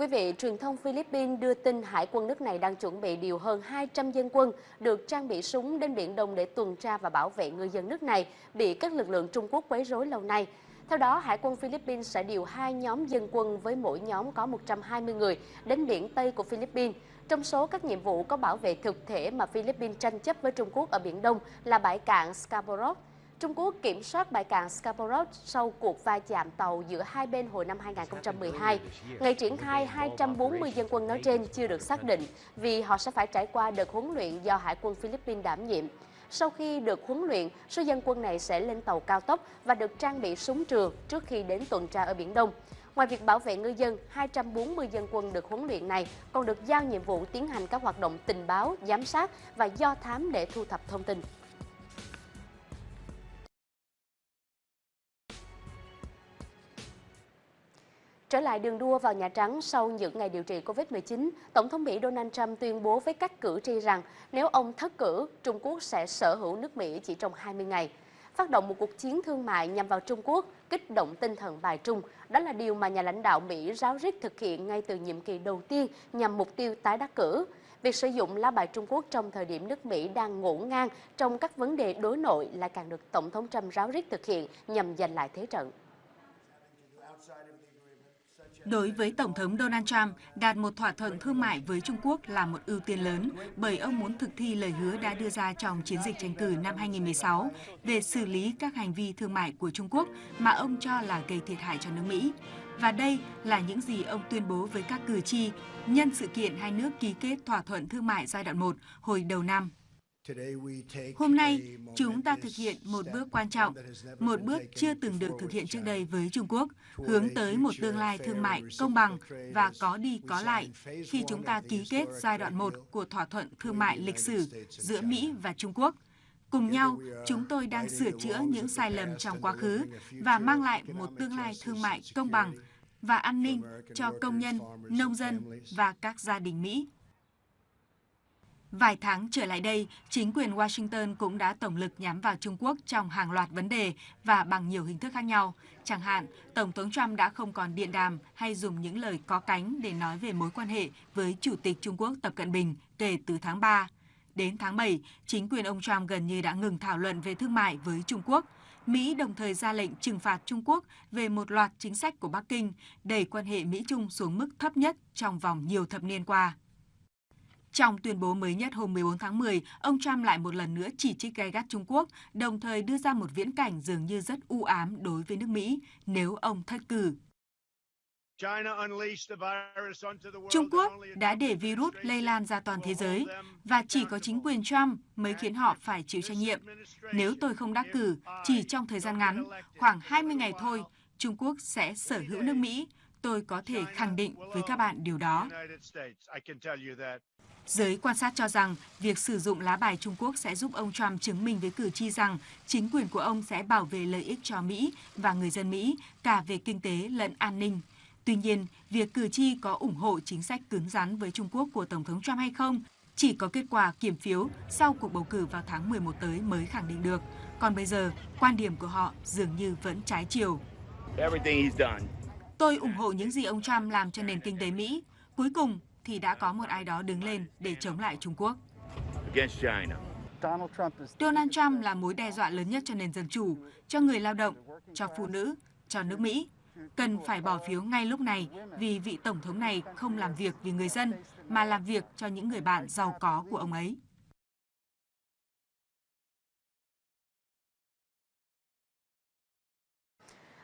quý vị, truyền thông Philippines đưa tin Hải quân nước này đang chuẩn bị điều hơn 200 dân quân được trang bị súng đến Biển Đông để tuần tra và bảo vệ người dân nước này bị các lực lượng Trung Quốc quấy rối lâu nay. Theo đó, Hải quân Philippines sẽ điều hai nhóm dân quân với mỗi nhóm có 120 người đến biển Tây của Philippines. Trong số các nhiệm vụ có bảo vệ thực thể mà Philippines tranh chấp với Trung Quốc ở Biển Đông là bãi cạn Scarborough. Trung Quốc kiểm soát bãi cạn Scarborough sau cuộc va chạm tàu giữa hai bên hồi năm 2012. Ngày triển khai 240 dân quân nói trên chưa được xác định vì họ sẽ phải trải qua đợt huấn luyện do Hải quân Philippines đảm nhiệm. Sau khi được huấn luyện, số dân quân này sẽ lên tàu cao tốc và được trang bị súng trường trước khi đến tuần tra ở Biển Đông. Ngoài việc bảo vệ ngư dân, 240 dân quân được huấn luyện này còn được giao nhiệm vụ tiến hành các hoạt động tình báo, giám sát và do thám để thu thập thông tin. Trở lại đường đua vào Nhà Trắng sau những ngày điều trị COVID-19, Tổng thống Mỹ Donald Trump tuyên bố với các cử tri rằng nếu ông thất cử, Trung Quốc sẽ sở hữu nước Mỹ chỉ trong 20 ngày. Phát động một cuộc chiến thương mại nhằm vào Trung Quốc, kích động tinh thần bài trung, đó là điều mà nhà lãnh đạo Mỹ ráo riết thực hiện ngay từ nhiệm kỳ đầu tiên nhằm mục tiêu tái đắc cử. Việc sử dụng lá bài Trung Quốc trong thời điểm nước Mỹ đang ngổn ngang trong các vấn đề đối nội lại càng được Tổng thống Trump ráo riết thực hiện nhằm giành lại thế trận. Đối với Tổng thống Donald Trump, đạt một thỏa thuận thương mại với Trung Quốc là một ưu tiên lớn bởi ông muốn thực thi lời hứa đã đưa ra trong chiến dịch tranh cử năm 2016 về xử lý các hành vi thương mại của Trung Quốc mà ông cho là gây thiệt hại cho nước Mỹ. Và đây là những gì ông tuyên bố với các cử tri nhân sự kiện hai nước ký kết thỏa thuận thương mại giai đoạn 1 hồi đầu năm. Hôm nay, chúng ta thực hiện một bước quan trọng, một bước chưa từng được thực hiện trước đây với Trung Quốc, hướng tới một tương lai thương mại công bằng và có đi có lại khi chúng ta ký kết giai đoạn 1 của thỏa thuận thương mại lịch sử giữa Mỹ và Trung Quốc. Cùng nhau, chúng tôi đang sửa chữa những sai lầm trong quá khứ và mang lại một tương lai thương mại công bằng và an ninh cho công nhân, nông dân và các gia đình Mỹ. Vài tháng trở lại đây, chính quyền Washington cũng đã tổng lực nhắm vào Trung Quốc trong hàng loạt vấn đề và bằng nhiều hình thức khác nhau. Chẳng hạn, Tổng thống Trump đã không còn điện đàm hay dùng những lời có cánh để nói về mối quan hệ với Chủ tịch Trung Quốc Tập Cận Bình kể từ tháng 3. Đến tháng 7, chính quyền ông Trump gần như đã ngừng thảo luận về thương mại với Trung Quốc. Mỹ đồng thời ra lệnh trừng phạt Trung Quốc về một loạt chính sách của Bắc Kinh, đẩy quan hệ Mỹ-Trung xuống mức thấp nhất trong vòng nhiều thập niên qua. Trong tuyên bố mới nhất hôm 14 tháng 10, ông Trump lại một lần nữa chỉ trích gay gắt Trung Quốc, đồng thời đưa ra một viễn cảnh dường như rất u ám đối với nước Mỹ nếu ông thất cử. Trung Quốc đã để virus lây lan ra toàn thế giới và chỉ có chính quyền Trump mới khiến họ phải chịu trách nhiệm. Nếu tôi không đắc cử, chỉ trong thời gian ngắn, khoảng 20 ngày thôi, Trung Quốc sẽ sở hữu nước Mỹ. Tôi có thể khẳng định với các bạn điều đó. Giới quan sát cho rằng việc sử dụng lá bài Trung Quốc sẽ giúp ông Trump chứng minh với cử tri rằng chính quyền của ông sẽ bảo vệ lợi ích cho Mỹ và người dân Mỹ cả về kinh tế lẫn an ninh. Tuy nhiên, việc cử tri có ủng hộ chính sách cứng rắn với Trung Quốc của Tổng thống Trump hay không chỉ có kết quả kiểm phiếu sau cuộc bầu cử vào tháng 11 tới mới khẳng định được. Còn bây giờ, quan điểm của họ dường như vẫn trái chiều. Tôi ủng hộ những gì ông Trump làm cho nền kinh tế Mỹ. Cuối cùng, thì đã có một ai đó đứng lên để chống lại Trung Quốc. Donald Trump là mối đe dọa lớn nhất cho nền dân chủ, cho người lao động, cho phụ nữ, cho nước Mỹ. Cần phải bỏ phiếu ngay lúc này vì vị Tổng thống này không làm việc vì người dân, mà làm việc cho những người bạn giàu có của ông ấy.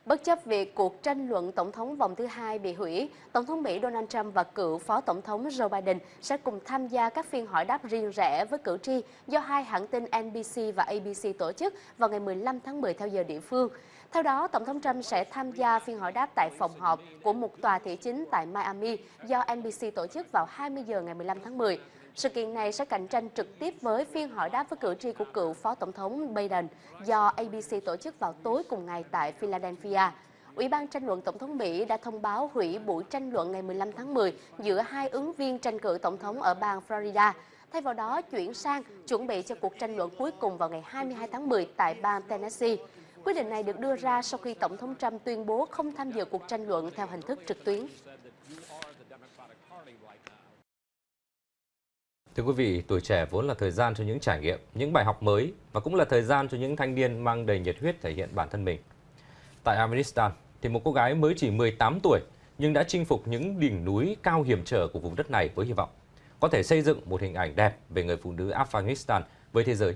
Bất chấp việc cuộc tranh luận tổng thống vòng thứ hai bị hủy, Tổng thống Mỹ Donald Trump và cựu Phó Tổng thống Joe Biden sẽ cùng tham gia các phiên hỏi đáp riêng rẽ với cử tri do hai hãng tin NBC và ABC tổ chức vào ngày 15 tháng 10 theo giờ địa phương. Theo đó, Tổng thống Trump sẽ tham gia phiên hỏi đáp tại phòng họp của một tòa thị chính tại Miami do NBC tổ chức vào 20 giờ ngày 15 tháng 10. Sự kiện này sẽ cạnh tranh trực tiếp với phiên hỏi đáp với cử tri của cựu Phó Tổng thống Biden do ABC tổ chức vào tối cùng ngày tại Philadelphia. Ủy ban tranh luận Tổng thống Mỹ đã thông báo hủy buổi tranh luận ngày 15 tháng 10 giữa hai ứng viên tranh cử Tổng thống ở bang Florida. Thay vào đó, chuyển sang chuẩn bị cho cuộc tranh luận cuối cùng vào ngày 22 tháng 10 tại bang Tennessee. Quyết định này được đưa ra sau khi Tổng thống Trump tuyên bố không tham dự cuộc tranh luận theo hình thức trực tuyến. Thưa quý vị, tuổi trẻ vốn là thời gian cho những trải nghiệm, những bài học mới và cũng là thời gian cho những thanh niên mang đầy nhiệt huyết thể hiện bản thân mình. Tại Afghanistan, thì một cô gái mới chỉ 18 tuổi nhưng đã chinh phục những đỉnh núi cao hiểm trở của vùng đất này với hy vọng có thể xây dựng một hình ảnh đẹp về người phụ nữ Afghanistan với thế giới.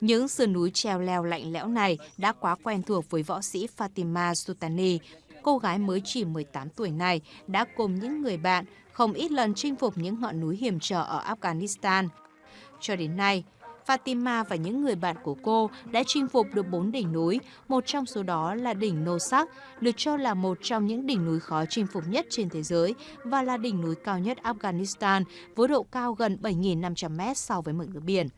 Những sườn núi treo leo lạnh lẽo này đã quá quen thuộc với võ sĩ Fatima Sultani. Cô gái mới chỉ 18 tuổi này đã cùng những người bạn không ít lần chinh phục những ngọn núi hiểm trở ở Afghanistan. Cho đến nay, Fatima và những người bạn của cô đã chinh phục được 4 đỉnh núi, một trong số đó là đỉnh Nosak, được cho là một trong những đỉnh núi khó chinh phục nhất trên thế giới và là đỉnh núi cao nhất Afghanistan với độ cao gần 7.500 mét so với mực nước biển.